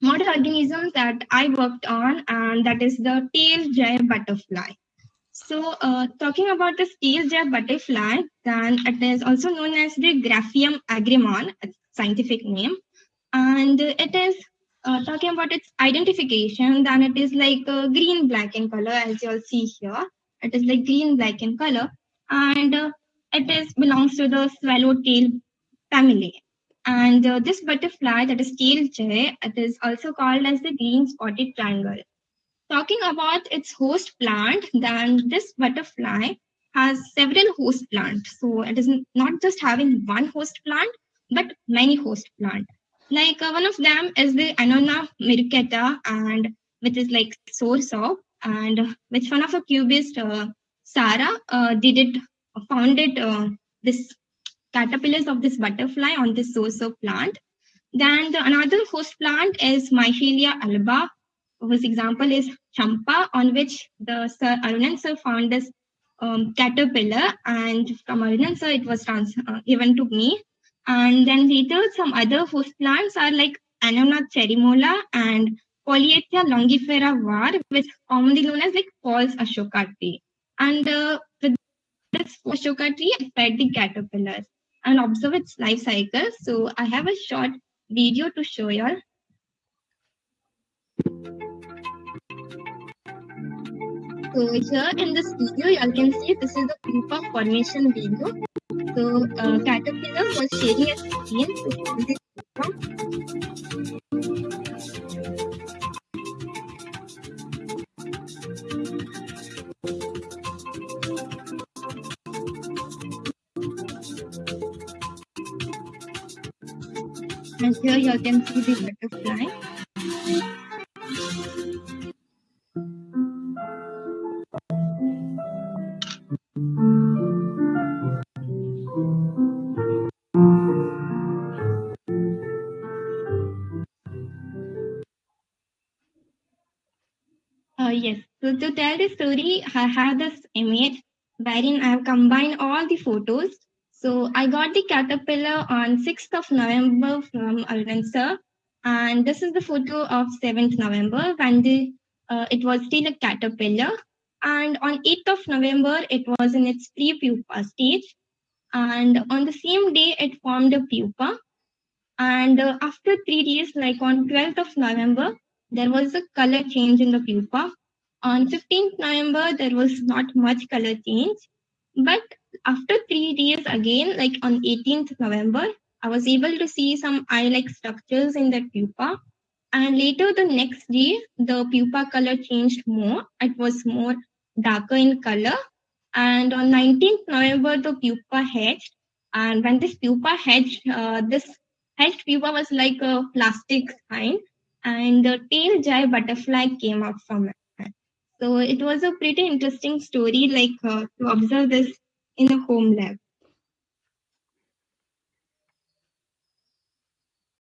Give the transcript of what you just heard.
model organism that I worked on, and that is the tail jay butterfly. So, uh, talking about the tail jay butterfly, then it is also known as the Graphium agamemnon, scientific name, and it is uh, talking about its identification. Then it is like uh, green black in color, as you all see here. It is like green black in color, and uh, it is belongs to the swallowtail family. And uh, this butterfly, that is tail jay, it is also called as the green spotted triangle. Talking about its host plant, then this butterfly has several host plants. So it is not just having one host plant, but many host plant. Like uh, one of them is the Annona muricata, and which is like soursop, and which one of the cubist, uh, Sarah, uh, did it, founded uh, this caterpillars of this butterfly on this soursop plant. Then the another host plant is Michelia alba, whose example is champa, on which the Sir Arunan sir found this um, caterpillar, and from Arunan sir it was trans- uh, given to me. And then later some other host plants are like Annona cherimola and Polyalthia longifolia var, which commonly known as like false ashoka tree. And uh, with this ashoka tree, I fed the caterpillars and observe its life cycle. So I have a short video to show you all. So here in this video, you all can see this is the pupa formation video. So uh, caterpillar was sharing a skin And here you can see the butterfly. Uh, yes. So to tell the story, I have this image wherein I have combined all the photos. So I got the caterpillar on 6th of November from Arvind sir. And this is the photo of 7th November when the uh, it was still a caterpillar. And on 8th of November, it was in its pre-pupa stage. And on the same day, it formed a pupa. And uh, after three days, like on 12th of November, there was a color change in the pupa. On 15th November, there was not much color change. But after three days again, like on 18th November, I was able to see some eye-like structures in the pupa. And later the next day, the pupa color changed more. It was more darker in color. And on 19th November, the pupa hatched. And when this pupa hatched, uh, this hatched pupa was like a plastic kind and the tail jay butterfly came out from it. So it was a pretty interesting story, like uh, to observe this in the home lab.